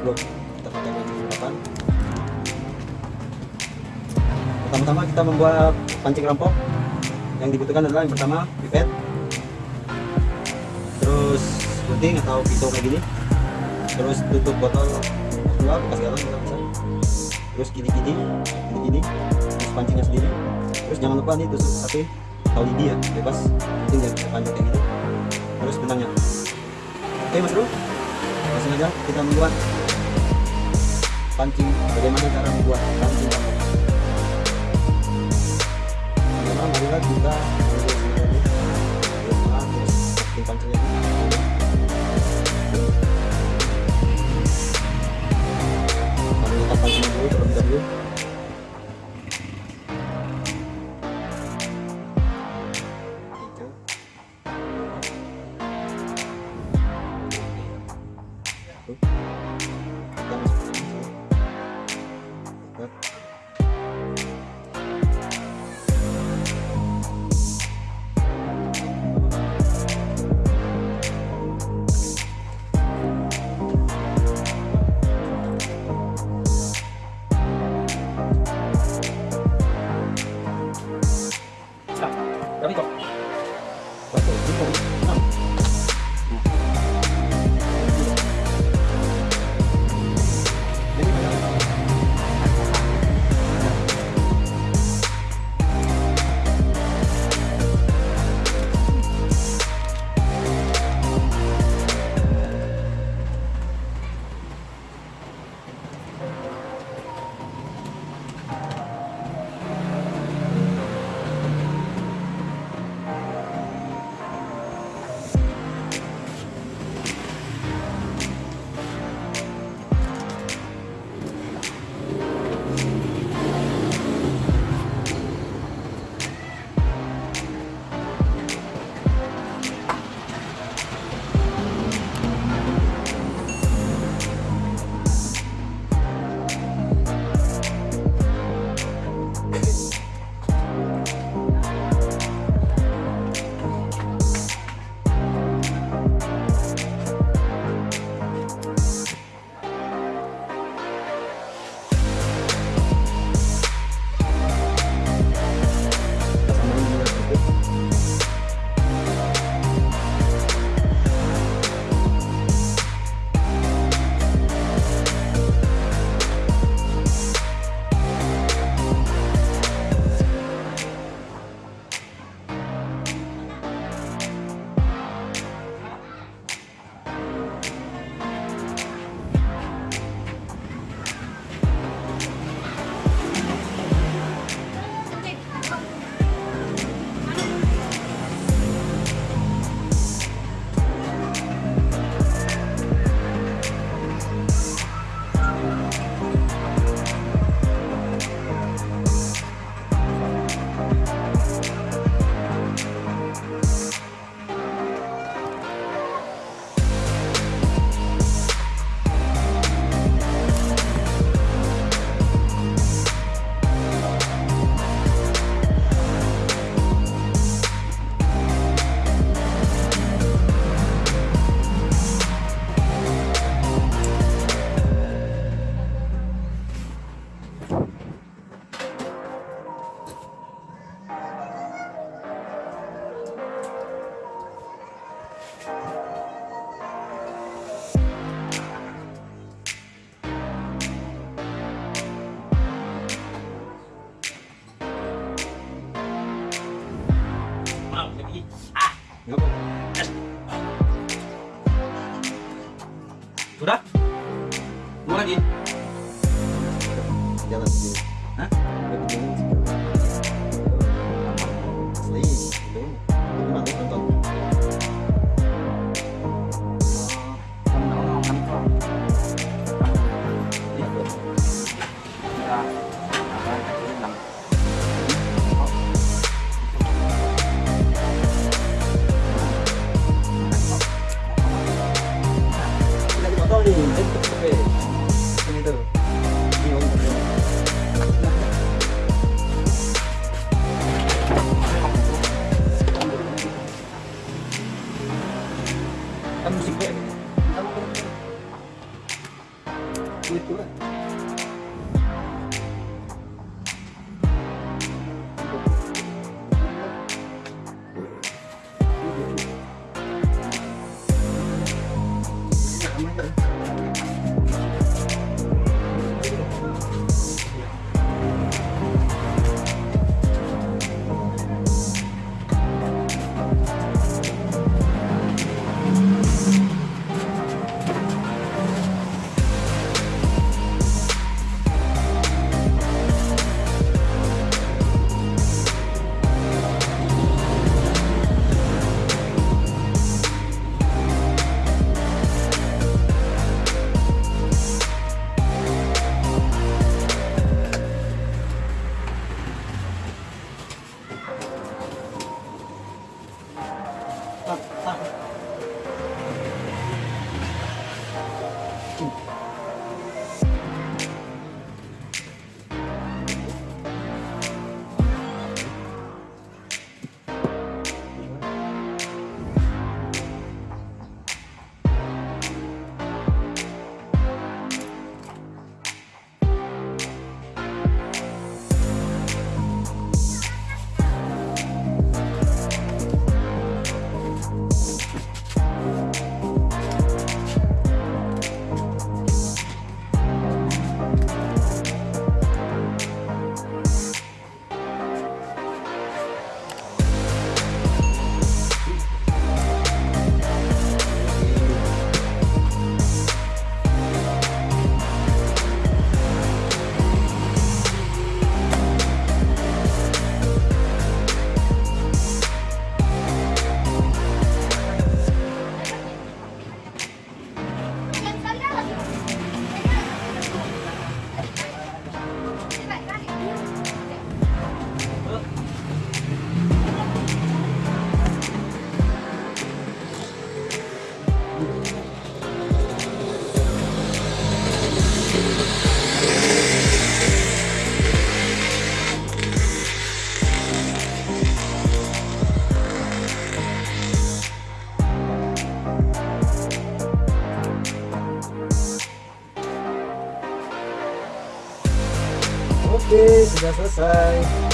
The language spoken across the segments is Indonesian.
pancing nomor 8 Oke, Mas Bro. Kita pakai pancing 8 pertama-tama kita membuat pancing rampok. Yang dibutuhkan adalah yang pertama pipet. Terus gunting atau pisau kayak gini. Terus tutup botol dua bekas galon juga bisa terus gini-gini gini-gini terus pancingnya sendiri. Terus jangan lupa nih tusuk sate atau lidi ya bebas. Penting ya panjang kayak gini. Terus benangnya. Oke mas bro. Langsung aja kita membuat pancing bagaimana cara membuat pancing? Pertama marilah kita pancingnya dulu terlebih Eu... Oke,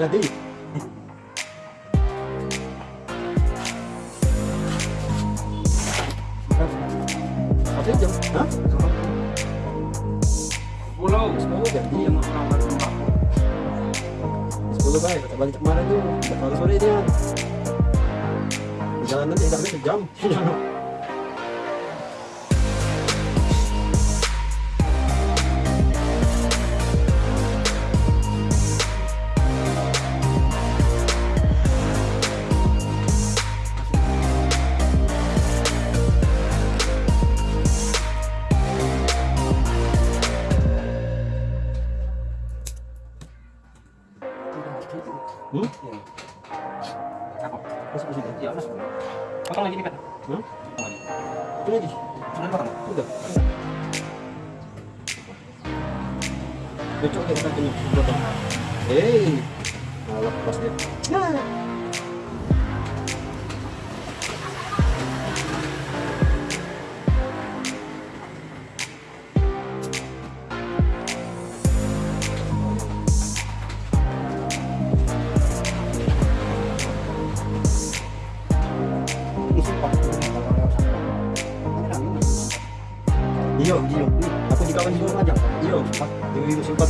Jadi. Apa jam? Hah? Sepuluh jadi. Iya, balik rumah. Sepuluh baik. Kita balik kemarin tuh. Udah sore dia. Sejam. Video, kita nyo. Hey! Nalakpas niya. Yeah!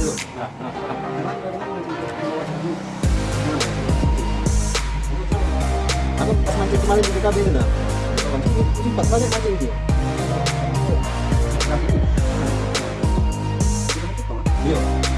Dulu. Aku pas mancing kemarin di PKB itu nah. Itu banyak mancing dia. Iyo.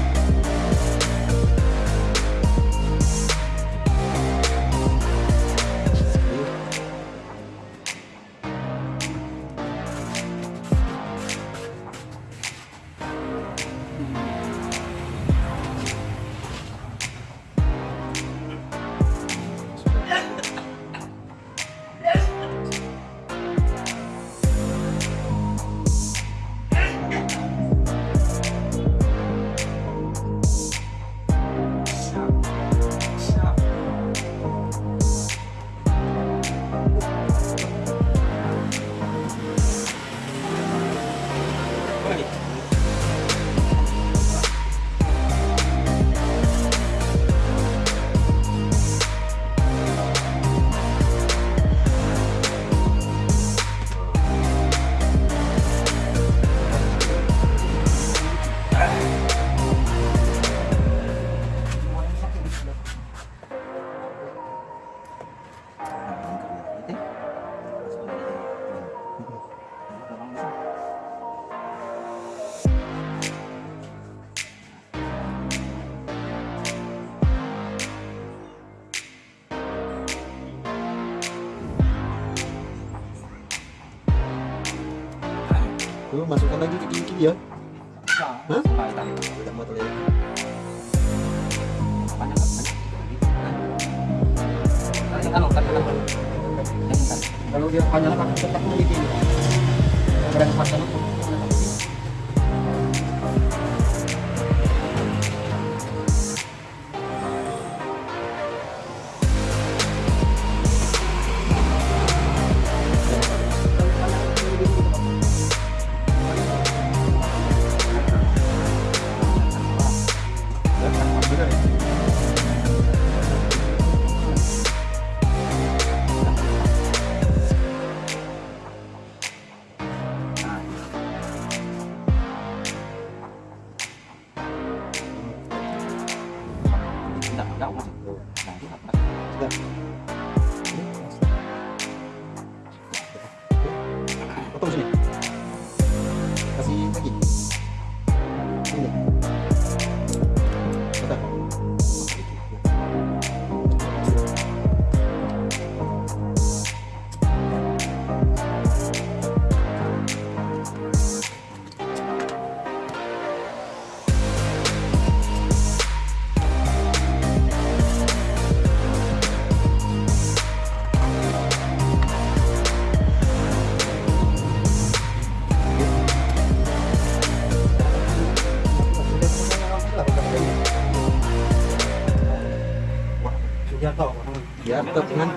Tuh, masukkan lagi ke kiri ya. Hah? Tidak mau terlihat. Tadi kan. Kalau dia panjang kan tetap memiliki. Keren pasang itu. Tidak,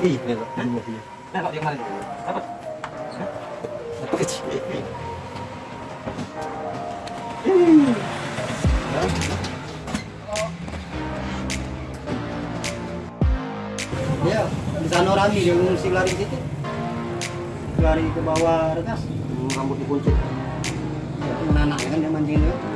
Ya. Nah, yang? Dapat. Kecil. Ya, di sana rame dia ngungsi lari ke situ. Lari ke bawah regas. Hmm, Rambut dikunci. Ya, itu anaknya kan dia mancing itu.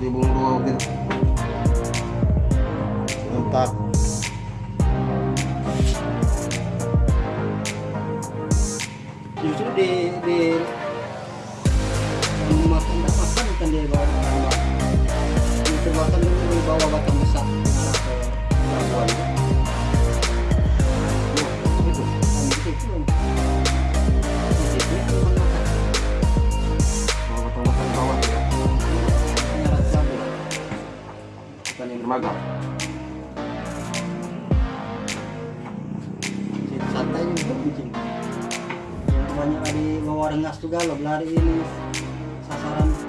Kurang 15 di bung dua gitu. Mantap. Justru di di magang. Santai juga kucing. Yang banyak di bawa ringas juga lo, lari ini sasaran.